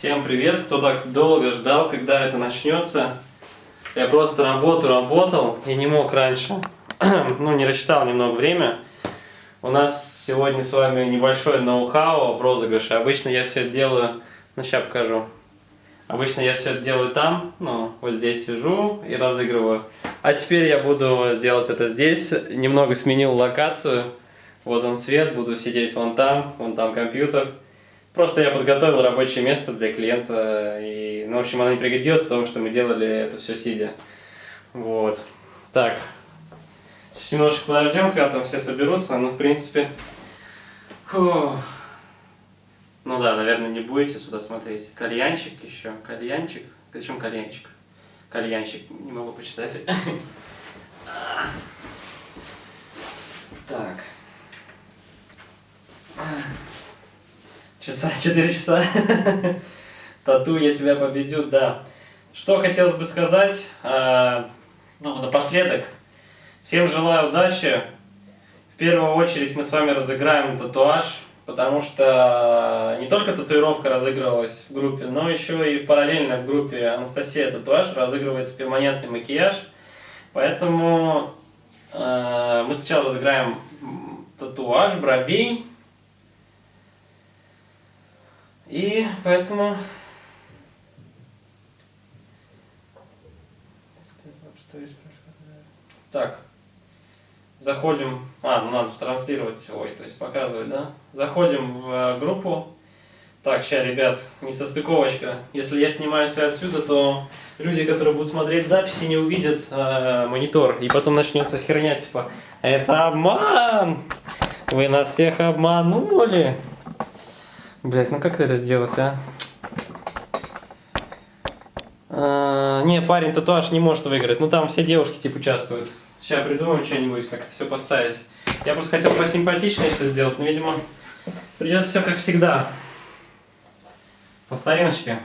Всем привет, кто так долго ждал, когда это начнется. Я просто работу работал и не мог раньше. ну, не рассчитал немного время. У нас сегодня с вами небольшой ноу-хау в розыгрыше. Обычно я все это делаю, ну, сейчас покажу. Обычно я все это делаю там, ну, вот здесь сижу и разыгрываю. А теперь я буду сделать это здесь. Немного сменил локацию. Вот он свет, буду сидеть вон там, вон там компьютер. Просто я подготовил рабочее место для клиента, и, ну, в общем, оно не пригодилось, потому что мы делали это все сидя. Вот. Так. Сейчас немножко подождем, когда там все соберутся, ну, в принципе... Фу. Ну да, наверное, не будете сюда смотреть. Кальянчик еще. Кальянчик. Зачем кальянчик? Кальянчик. Не могу почитать. Так. Часа, 4 часа. Тату, я тебя победю, да. Что хотелось бы сказать, э, ну, напоследок. Всем желаю удачи. В первую очередь мы с вами разыграем татуаж, потому что не только татуировка разыгрывалась в группе, но еще и параллельно в группе Анастасия Татуаж разыгрывается перманентный макияж. Поэтому э, мы сначала разыграем татуаж бровей, и поэтому... Так, заходим... А, ну надо транслировать, ой, то есть показывать, да? Заходим в э, группу. Так, сейчас, ребят, не состыковочка. Если я снимаюсь отсюда, то люди, которые будут смотреть записи, не увидят э, монитор. И потом начнется херня, типа, это обман! Вы нас всех обманули! Блять, ну как это сделать, а? а? Не, парень татуаж не может выиграть. Ну там все девушки типа участвуют. Сейчас придумаем что-нибудь, как это все поставить. Я просто хотел посимпатичнее все сделать, но, видимо, придется все как всегда. По стариночке.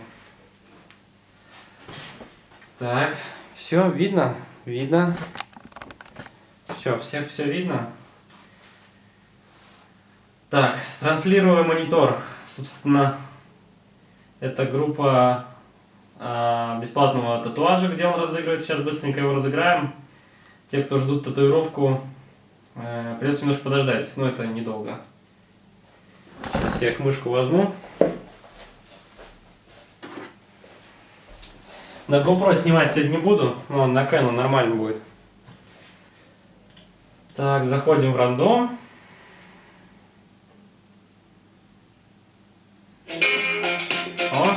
Так, все видно? Видно. Все, всех все видно. Так, транслирую монитор. Собственно, это группа э, бесплатного татуажа, где он разыгрывает. Сейчас быстренько его разыграем. Те, кто ждут татуировку, э, придется немножко подождать, но это недолго. Я мышку возьму. На GoPro снимать сегодня не буду, но на Canon нормально будет. Так, заходим в рандом.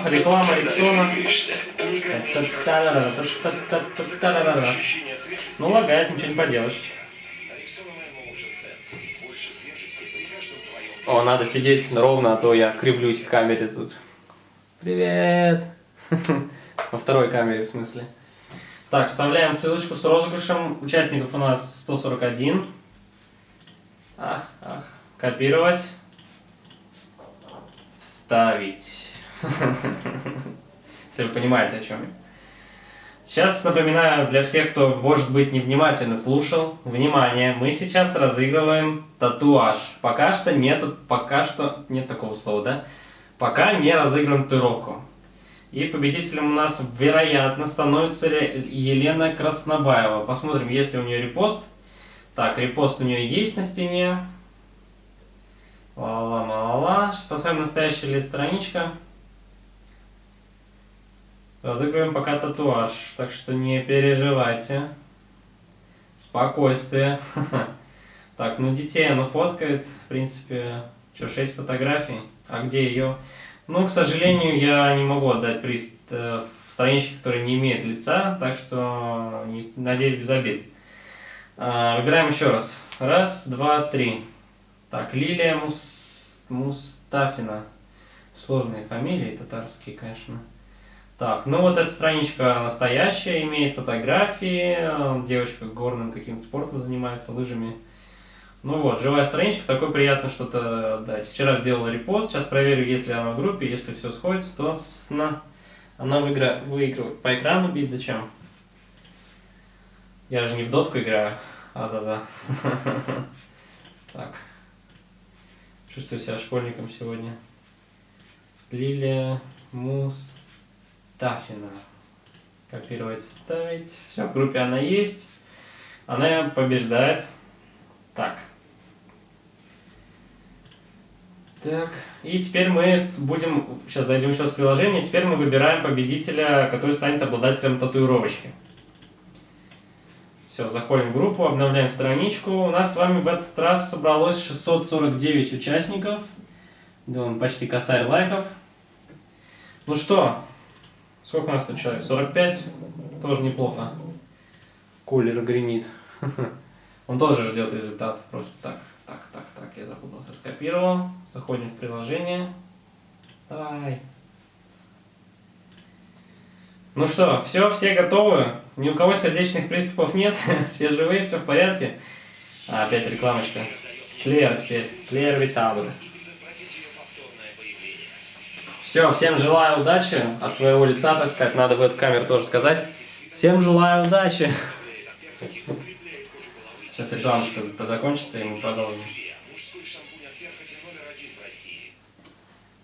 Реклама Рексона. Ну, лагает, ничего не поделаешь. О, надо сидеть ровно, а то я кривлюсь в камере тут. Привет! Во второй камере, в смысле. Так, вставляем ссылочку с розыгрышем. Участников у нас 141. Ах, ах. Копировать. Вставить. Если вы понимаете, о чем я. Сейчас напоминаю для всех, кто, может быть, невнимательно слушал. Внимание, мы сейчас разыгрываем татуаж. Пока что нет, пока что нет такого слова, да? Пока не разыграем татуировку. И победителем у нас, вероятно, становится Елена Краснобаева. Посмотрим, есть ли у нее репост. Так, репост у нее есть на стене. Ла-ла-ла-ла-ла. Сейчас поставим настоящая лет страничка. Разыгрываем пока татуаж, так что не переживайте. Спокойствие. Так, ну детей она фоткает, в принципе, что, 6 фотографий. А где ее? Ну, к сожалению, я не могу отдать приз э, в страничке, которая не имеет лица, так что, надеюсь, без обид. А, выбираем еще раз. Раз, два, три. Так, Лилия Мус... Мустафина. Сложные фамилии татарские, конечно. Так, ну вот эта страничка настоящая, имеет фотографии, девочка горным каким-то спортом занимается, лыжами. Ну вот, живая страничка, такой приятно что-то дать. Вчера сделала репост, сейчас проверю, если она в группе, если все сходится, то, собственно, она выигра... выигрывает. По экрану бить зачем? Я же не в дотку играю, а за-за. Так. Чувствую себя школьником сегодня. Лилия Мустафина. Копировать, вставить. Все, в группе она есть. Она побеждает. Так. Так, и теперь мы будем, сейчас зайдем еще с приложения, теперь мы выбираем победителя, который станет обладателем татуировочки. Все, заходим в группу, обновляем страничку. У нас с вами в этот раз собралось 649 участников. Думаю, почти косарь лайков. Ну что, сколько у нас тут человек? 45? Тоже неплохо. Кулер гремит. Он тоже ждет результатов просто так. Так, так, так, я запутался. Скопировал. Заходим в приложение. Давай. Ну что, все, все готовы? Ни у кого сердечных приступов нет? все живые, все в порядке? А, опять рекламочка. Клер теперь. Клер Витабр. Все, всем желаю удачи. От своего лица, так сказать, надо в эту камеру тоже сказать. Всем желаю удачи. Сейчас рекламочка закончится, и мы продолжим.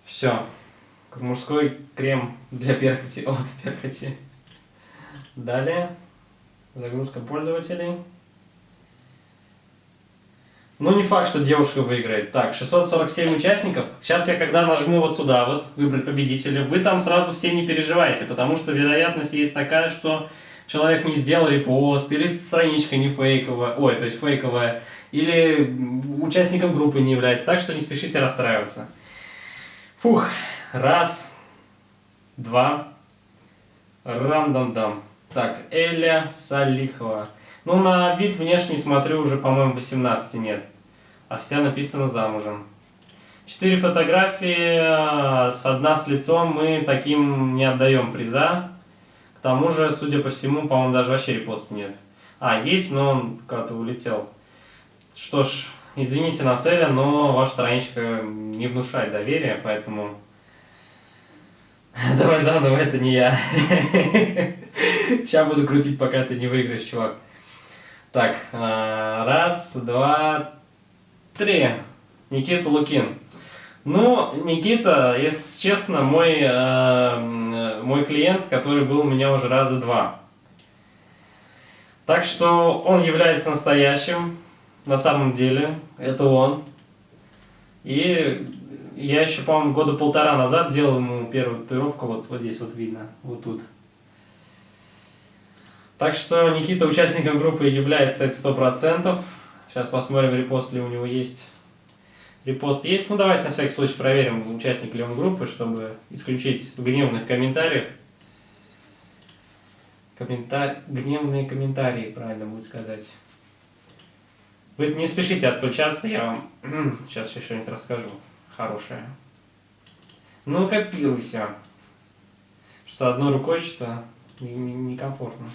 Все. Мужской крем для перхоти от перхоти. Далее. Загрузка пользователей. Ну, не факт, что девушка выиграет. Так, 647 участников. Сейчас я, когда нажму вот сюда, вот, выбрать победителя, вы там сразу все не переживайте, потому что вероятность есть такая, что человек не сделал репост, или страничка не фейковая, ой, то есть фейковая, или участником группы не является, так что не спешите расстраиваться. Фух, раз, два, рам-дам-дам. Так, Эля Салихова. Ну, на вид внешний смотрю, уже, по-моему, 18 нет. А хотя написано замужем. Четыре фотографии, с одна с лицом, мы таким не отдаем приза тому же, судя по всему, по-моему, даже вообще репоста нет. А, есть, но он куда-то улетел. Что ж, извините нас, Эля, но ваша страничка не внушает доверия, поэтому... Давай заново, это не я. Сейчас буду крутить, пока ты не выиграешь, чувак. Так, а, раз, два, три. Никита Лукин. Ну, Никита, если честно, мой, э, мой клиент, который был у меня уже раза два. Так что он является настоящим, на самом деле, это он. И я еще, по-моему, года полтора назад делал ему первую татуировку, вот, вот здесь вот видно, вот тут. Так что Никита участником группы является это сто процентов. Сейчас посмотрим, репост ли у него есть. Репост есть. Ну, давайте на всякий случай проверим, участник ли он группы, чтобы исключить гневных комментариев. Комментар... Гневные комментарии, правильно будет сказать. Вы не спешите отключаться, я вам сейчас еще что-нибудь расскажу. Хорошее. Ну, копируйся. С одной рукой что-то некомфортно.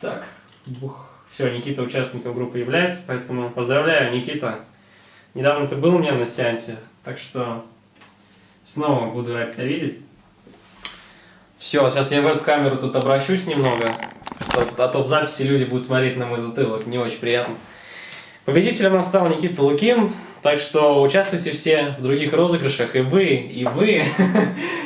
Так, бух. Все, Никита участником группы является, поэтому поздравляю, Никита. Недавно ты был у меня на сеансе, так что снова буду рад тебя видеть. Все, сейчас я в эту камеру тут обращусь немного, а то в записи люди будут смотреть на мой затылок, не очень приятно. Победителем нас стал Никита Лукин, так что участвуйте все в других розыгрышах, и вы, и вы.